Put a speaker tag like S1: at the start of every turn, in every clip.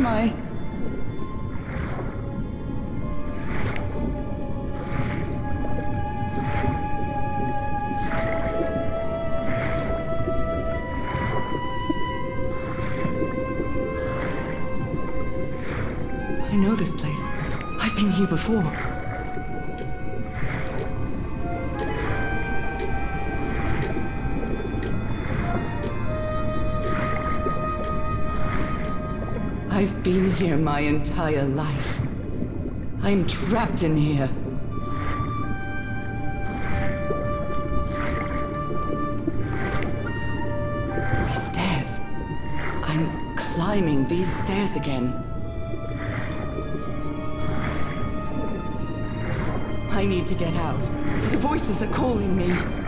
S1: am I? I know this place. I've been here before. Been here my entire life. I'm trapped in here. These stairs. I'm climbing these stairs again. I need to get out. The voices are calling me.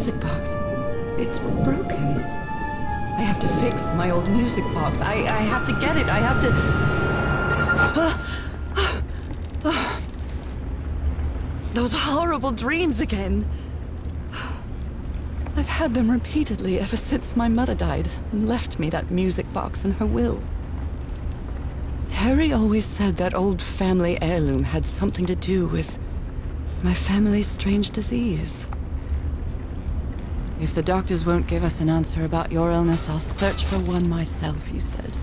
S1: Music box. It's broken. I have to fix my old music box. I, I have to get it. I have to. Those horrible dreams again. I've had them repeatedly ever since my mother died and left me that music box in her will. Harry always said that old family heirloom had something to do with my family's strange disease. If the doctors won't give us an answer about your illness, I'll search for one myself, you said.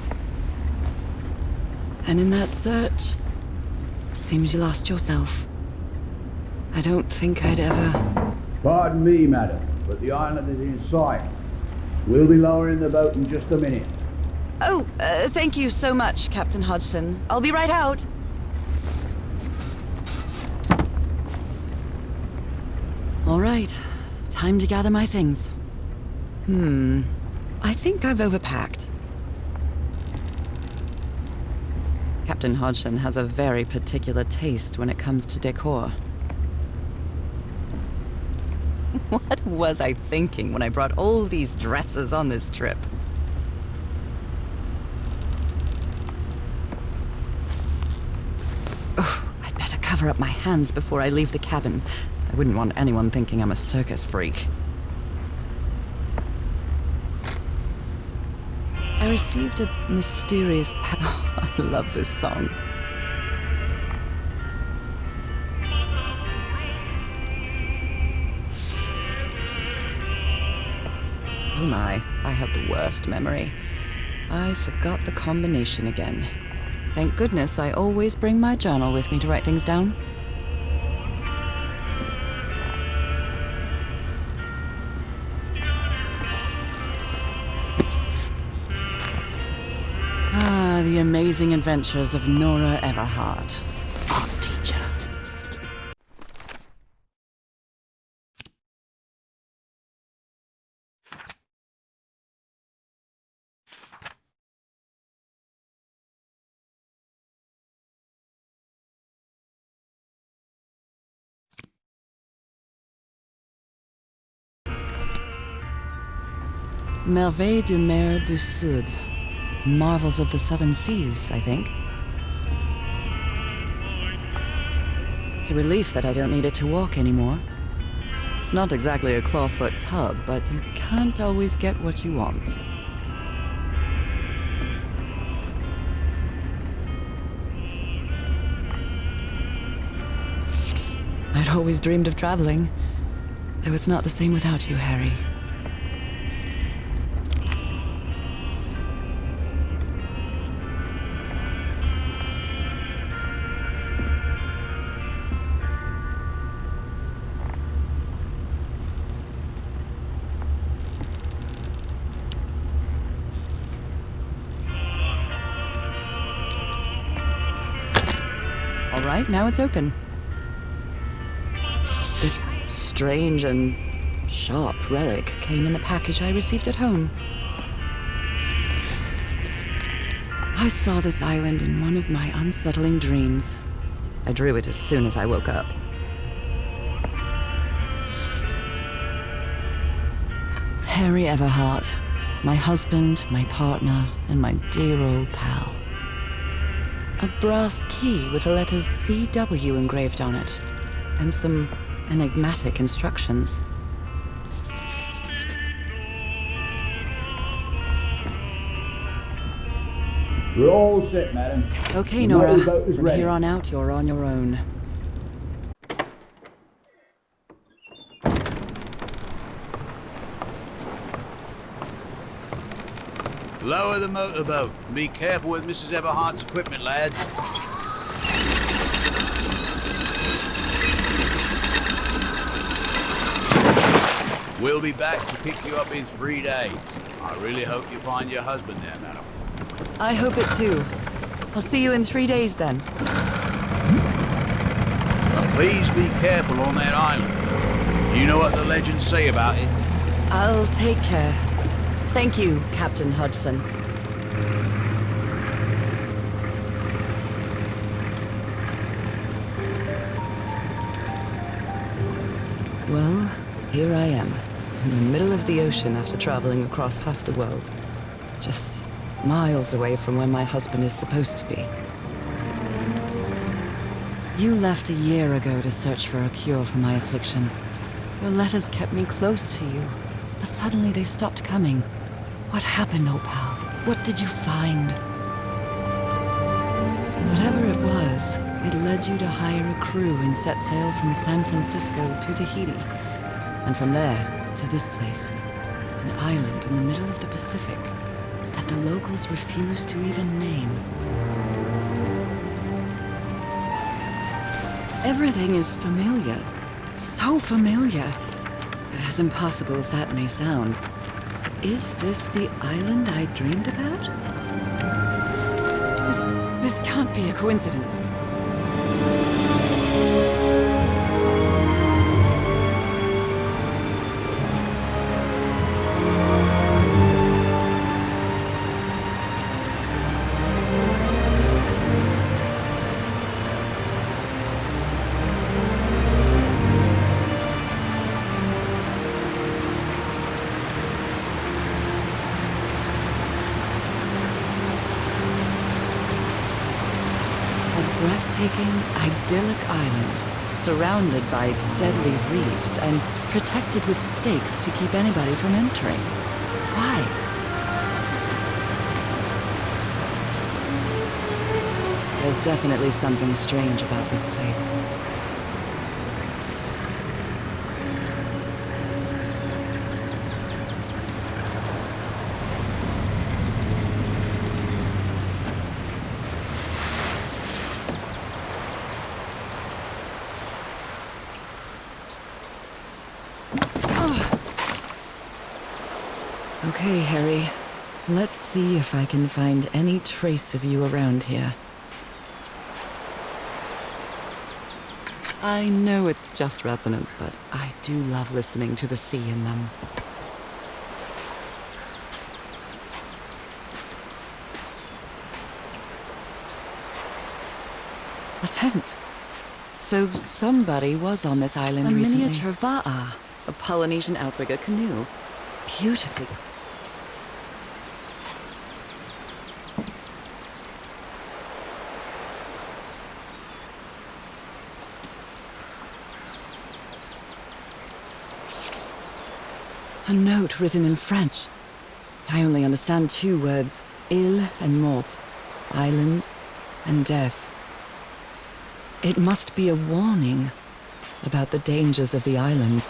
S1: And in that search, it seems you lost yourself. I don't think I'd ever...
S2: Pardon me, madam, but the island is in sight. We'll be lowering the boat in just a minute.
S1: Oh, uh, thank you so much, Captain Hodgson. I'll be right out. All right. Time to gather my things. Hmm. I think I've overpacked. Captain Hodgson has a very particular taste when it comes to decor. What was I thinking when I brought all these dresses on this trip? Ugh, I'd better cover up my hands before I leave the cabin. I wouldn't want anyone thinking I'm a circus freak. I received a mysterious pa- I love this song. Oh my, I have the worst memory. I forgot the combination again. Thank goodness I always bring my journal with me to write things down. Amazing adventures of Nora Everhart, art teacher. Merveilles de mer du Sud. Marvels of the Southern Seas, I think. It's a relief that I don't need it to walk anymore. It's not exactly a clawfoot tub, but you can't always get what you want. I'd always dreamed of traveling. It was not the same without you, Harry. Right, now it's open. This strange and sharp relic came in the package I received at home. I saw this island in one of my unsettling dreams. I drew it as soon as I woke up. Harry Everhart, my husband, my partner, and my dear old pal. A brass key with the letters CW engraved on it, and some enigmatic instructions.
S2: We're all set, madam.
S1: Okay, Nora. From here on out, you're on your own.
S3: Lower the motorboat. and Be careful with Mrs. Everhart's equipment, lads. We'll be back to pick you up in three days. I really hope you find your husband there, madam.
S1: I hope it too. I'll see you in three days then.
S3: But please be careful on that island. You know what the legends say about it.
S1: I'll take care. Thank you, Captain Hudson. Well, here I am, in the middle of the ocean after traveling across half the world. Just miles away from where my husband is supposed to be. You left a year ago to search for a cure for my affliction. Your letters kept me close to you, but suddenly they stopped coming. What happened, old pal? What did you find? Whatever it was, it led you to hire a crew and set sail from San Francisco to Tahiti. And from there to this place, an island in the middle of the Pacific that the locals refuse to even name. Everything is familiar. So familiar. As impossible as that may sound. Is this the island I dreamed about? This, this can't be a coincidence. Breathtaking, idyllic island, surrounded by deadly reefs and protected with stakes to keep anybody from entering. Why? There's definitely something strange about this place. Okay, Harry. Let's see if I can find any trace of you around here. I know it's just resonance, but I do love listening to the sea in them. The tent. So somebody was on this island
S4: A
S1: recently.
S4: miniature
S1: va'a, a Polynesian outrigger canoe. Beautifully. A note written in French. I only understand two words. Ile and mort. Island and death. It must be a warning about the dangers of the island.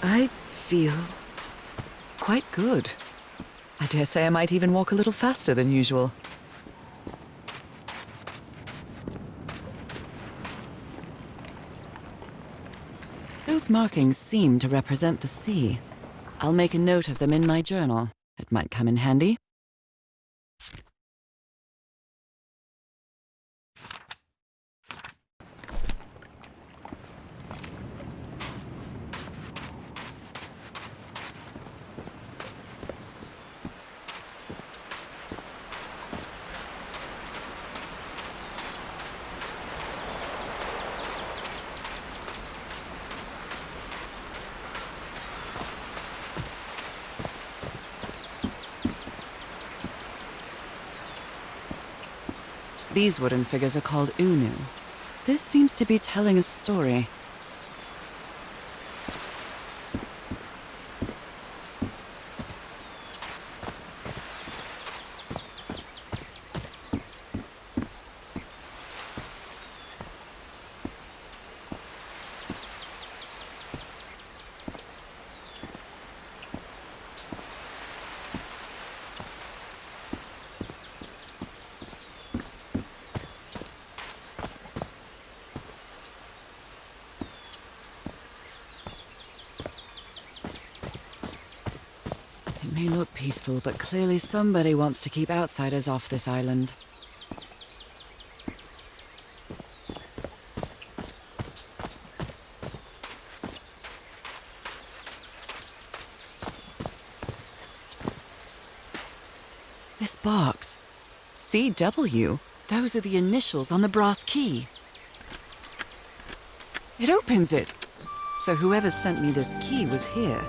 S1: I feel quite good. I dare say I might even walk a little faster than usual. Those markings seem to represent the sea. I'll make a note of them in my journal. It might come in handy. These wooden figures are called Unu. This seems to be telling a story. It may but clearly somebody wants to keep outsiders off this island. This box. CW. Those are the initials on the brass key. It opens it. So whoever sent me this key was here.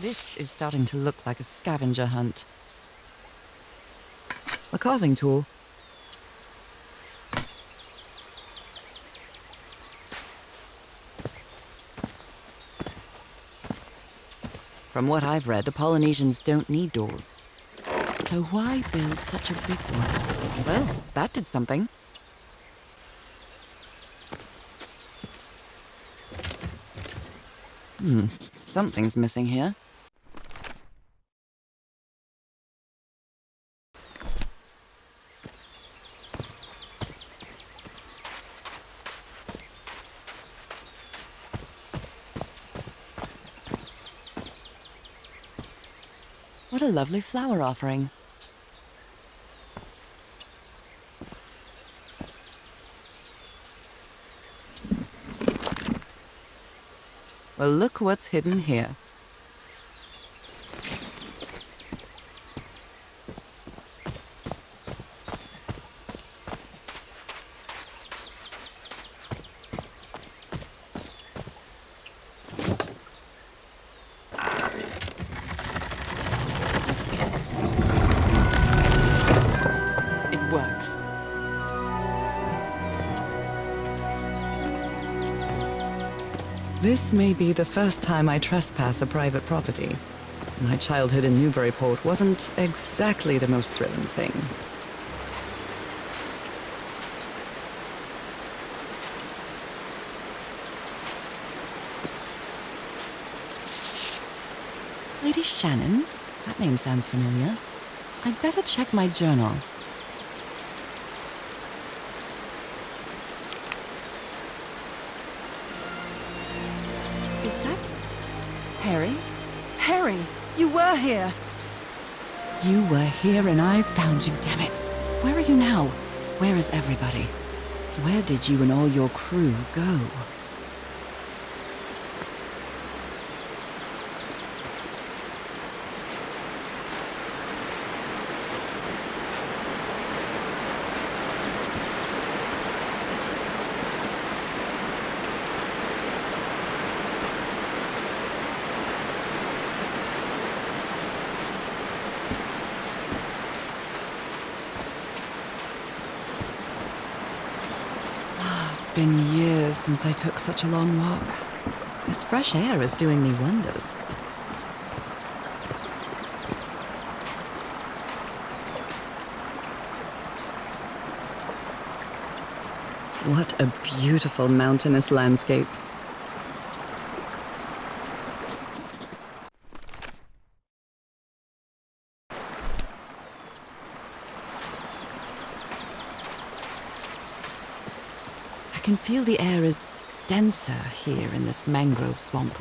S1: This is starting to look like a scavenger hunt. A carving tool. From what I've read, the Polynesians don't need doors. So why build such a big one? Well, that did something. Hmm, something's missing here. What a lovely flower offering. Well, look what's hidden here. This may be the first time I trespass a private property. My childhood in Newburyport wasn't exactly the most thrilling thing. Lady Shannon? That name sounds familiar. I'd better check my journal. Is that Harry? Harry, you were here. You were here and I found you, damn it. Where are you now? Where is everybody? Where did you and all your crew go? Ah, It's been years since I took such a long walk. This fresh air is doing me wonders. What a beautiful mountainous landscape. Feel the air is denser here in this mangrove swamp.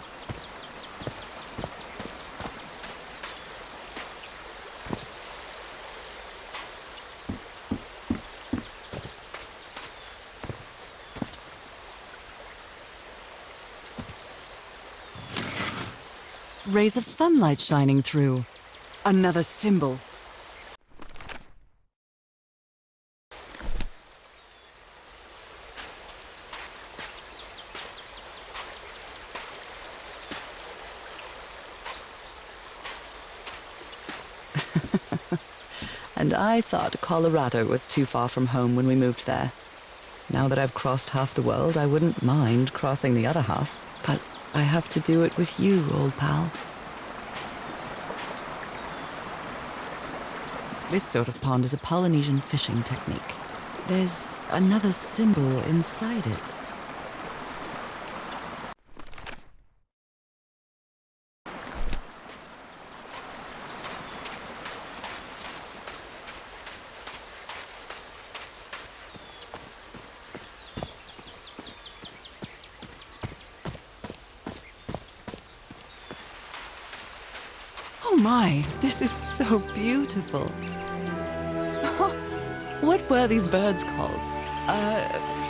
S1: Rays of sunlight shining through. Another symbol. I thought Colorado was too far from home when we moved there. Now that I've crossed half the world, I wouldn't mind crossing the other half. But I have to do it with you, old pal. This sort of pond is a Polynesian fishing technique. There's another symbol inside it. Oh my, this is so beautiful. what were these birds called? Uh,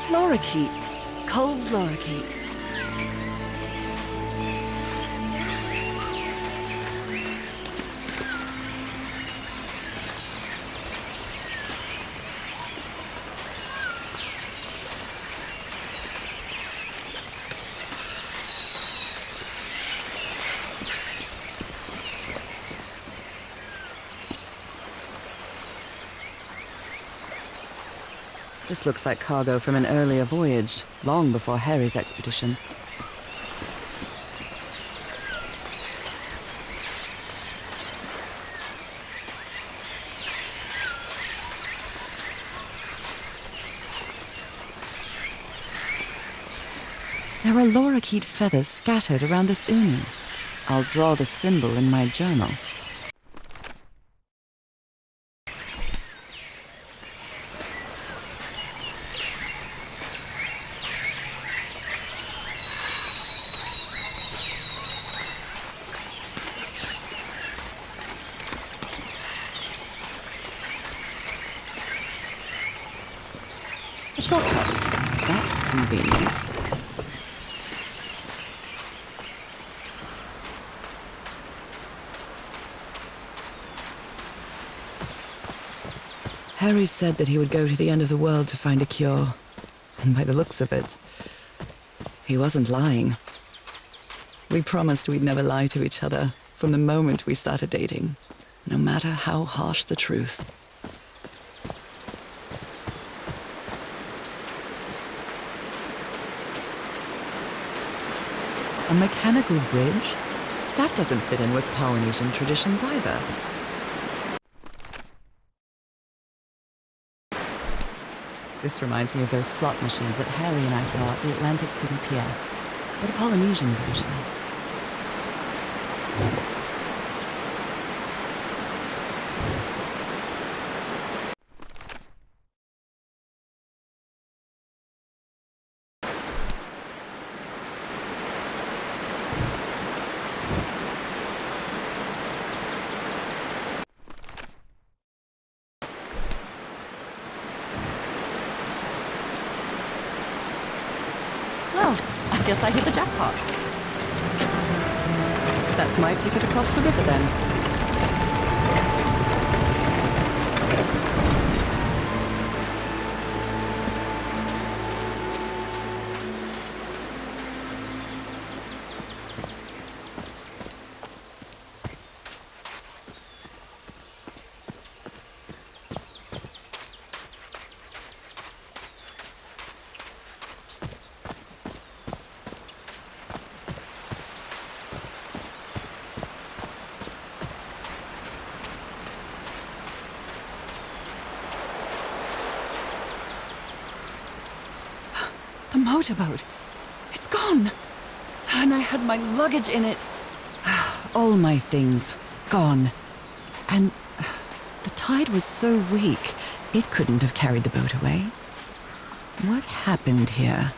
S1: lorikeets. Kuhl's lorikeets. This looks like cargo from an earlier voyage, long before Harry's expedition. There are lorikeet feathers scattered around this unu. I'll draw the symbol in my journal. A shortcut. That's convenient. Harry said that he would go to the end of the world to find a cure. And by the looks of it, he wasn't lying. We promised we'd never lie to each other from the moment we started dating, no matter how harsh the truth. A mechanical bridge? That doesn't fit in with Polynesian traditions either. This reminds me of those slot machines that Harry and I saw at the Atlantic City Pier, but a Polynesian version. Well, I guess I hit the jackpot. That's my ticket across the river then. Motorboat. It's gone. And I had my luggage in it. All my things gone. And the tide was so weak, it couldn't have carried the boat away. What happened here?